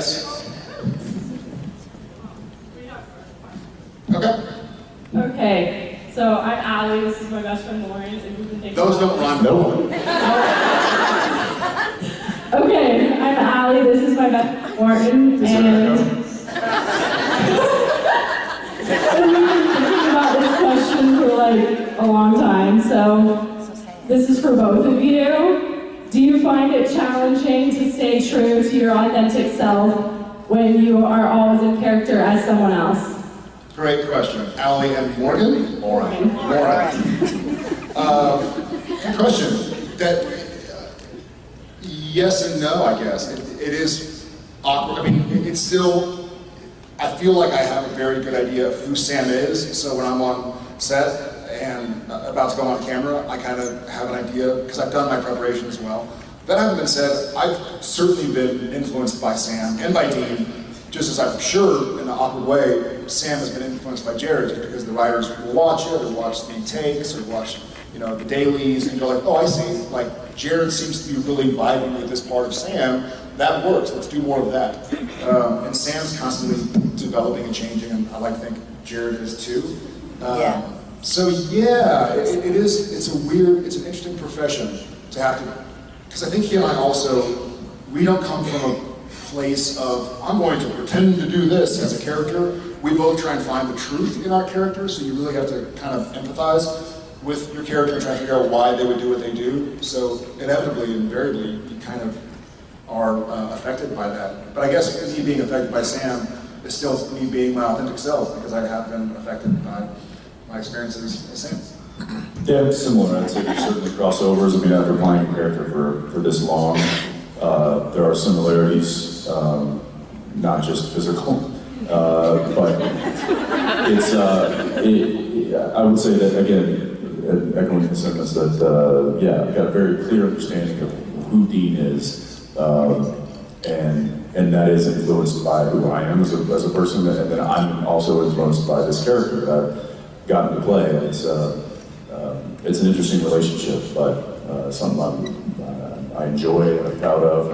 Yes. Okay. Okay, so I'm Allie, this is my best friend Lauren, and we've been Those don't rhyme. No. Okay, I'm Allie, this is my best Is there and... and we've been thinking about this question for like a long time, so this is for both of you. Do you find it challenging to stay true to your authentic self when you are always in character as someone else? Great question. Allie and Morgan? Lauren. Lauren. Uh, good question. That, uh, yes and no, I guess. It, it is awkward. I mean, it- it's still, I feel like I have a very good idea of who Sam is, so when I'm on set and about to go on camera, I kind of have an idea, because I've done my preparation as well. That having been said, I've certainly been influenced by Sam and by Dean, just as I'm sure, in an awkward way, Sam has been influenced by Jared, because the writers will watch it, or watch the takes, or watch, you know, the dailies, and go like, oh, I see, like, Jared seems to be really vibing with this part of Sam, that works, let's do more of that. Um, and Sam's constantly developing and changing, and I like to think Jared is too. Um, Yeah. So yeah, it, it is, it's a weird, it's an interesting profession to have to, because I think he and I also, we don't come from a place of, I'm going to pretend to do this as a character. We both try and find the truth in our characters, so you really have to kind of empathize with your character and try to figure out why they would do what they do. So inevitably, invariably, you kind of are uh, affected by that. But I guess me being affected by Sam is still me being my authentic self, because I have been affected by my experiences as Sam. Yeah, it's similar. I'd say there's certainly crossovers. I mean, after playing a character for, for this long, uh, there are similarities, um, not just physical, uh, but it's, uh, it, I would say that, again, echoing the sentiments that, uh, yeah, I've got a very clear understanding of who Dean is, um, and, and that is influenced by who I am as a, as a person, and then I'm also influenced by this character that I've gotten to play. It's, uh, um, it's an interesting relationship, but uh, something I'm, uh, I enjoy and I'm proud of,